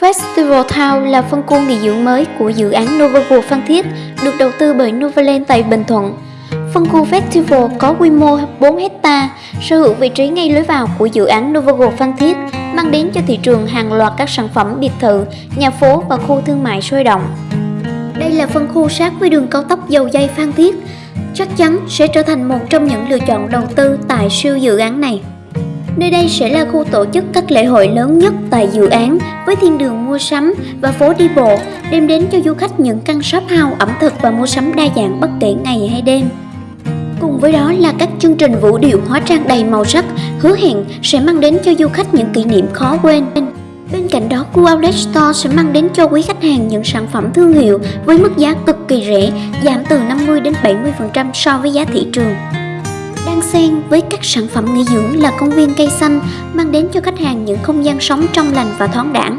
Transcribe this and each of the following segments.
Festival Town là phân khu nghỉ dưỡng mới của dự án Novaworld Phan Thiết, được đầu tư bởi Novaland tại Bình Thuận. Phân khu Festival có quy mô 4 hecta, sở hữu vị trí ngay lối vào của dự án Novaworld Phan Thiết, mang đến cho thị trường hàng loạt các sản phẩm biệt thự, nhà phố và khu thương mại sôi động. Đây là phân khu sát với đường cao tốc dầu dây Phan Thiết, chắc chắn sẽ trở thành một trong những lựa chọn đầu tư tại siêu dự án này. Nơi đây sẽ là khu tổ chức các lễ hội lớn nhất tại dự án với thiên đường mua sắm và phố đi bộ đem đến cho du khách những căn shop house ẩm thực và mua sắm đa dạng bất kể ngày hay đêm. Cùng với đó là các chương trình vũ điệu hóa trang đầy màu sắc hứa hẹn sẽ mang đến cho du khách những kỷ niệm khó quên. Bên cạnh đó, khu Outlet Store sẽ mang đến cho quý khách hàng những sản phẩm thương hiệu với mức giá cực kỳ rẻ, giảm từ 50 đến 70% so với giá thị trường. Đan xen với các sản phẩm nghỉ dưỡng là công viên cây xanh mang đến cho khách hàng những không gian sống trong lành và thoáng đãng.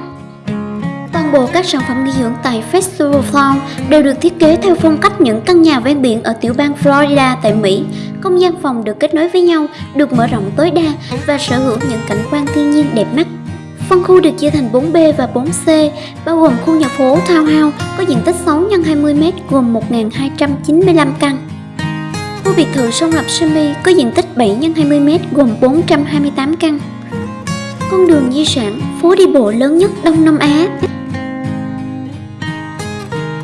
Toàn bộ các sản phẩm nghỉ dưỡng tại Festival Farm đều được thiết kế theo phong cách những căn nhà ven biển ở tiểu bang Florida tại Mỹ. Không gian phòng được kết nối với nhau, được mở rộng tối đa và sở hữu những cảnh quan thiên nhiên đẹp mắt. Phân khu được chia thành 4B và 4C, bao gồm khu nhà phố Townhouse có diện tích 6 x 20m gồm 1.295 căn. Khu biệt thự sông Lập Semi có diện tích 7 x 20m gồm 428 căn. Con đường di sản, phố đi bộ lớn nhất Đông Nam Á.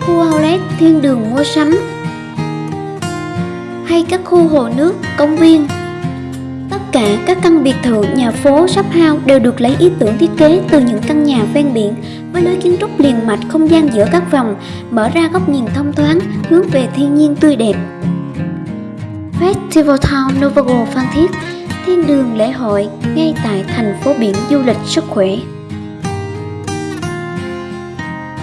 Khu outlet thiên đường mua sắm hay các khu hồ nước, công viên. Tất cả các căn biệt thự, nhà phố, shop house đều được lấy ý tưởng thiết kế từ những căn nhà ven biển với lối kiến trúc liền mạch không gian giữa các vòng, mở ra góc nhìn thông thoáng, hướng về thiên nhiên tươi đẹp. Festival Town Novago Phan Thiết, thiên đường lễ hội ngay tại thành phố biển du lịch sức khỏe.